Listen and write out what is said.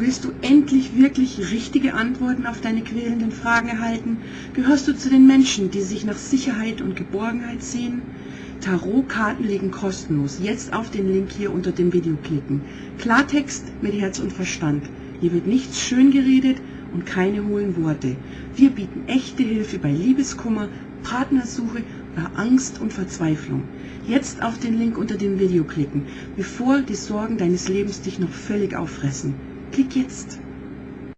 Willst du endlich wirklich richtige Antworten auf deine quälenden Fragen erhalten? Gehörst du zu den Menschen, die sich nach Sicherheit und Geborgenheit sehen? Tarotkarten liegen kostenlos. Jetzt auf den Link hier unter dem Video klicken. Klartext mit Herz und Verstand. Hier wird nichts schön geredet und keine hohlen Worte. Wir bieten echte Hilfe bei Liebeskummer, Partnersuche oder Angst und Verzweiflung. Jetzt auf den Link unter dem Video klicken, bevor die Sorgen deines Lebens dich noch völlig auffressen. Klick jetzt!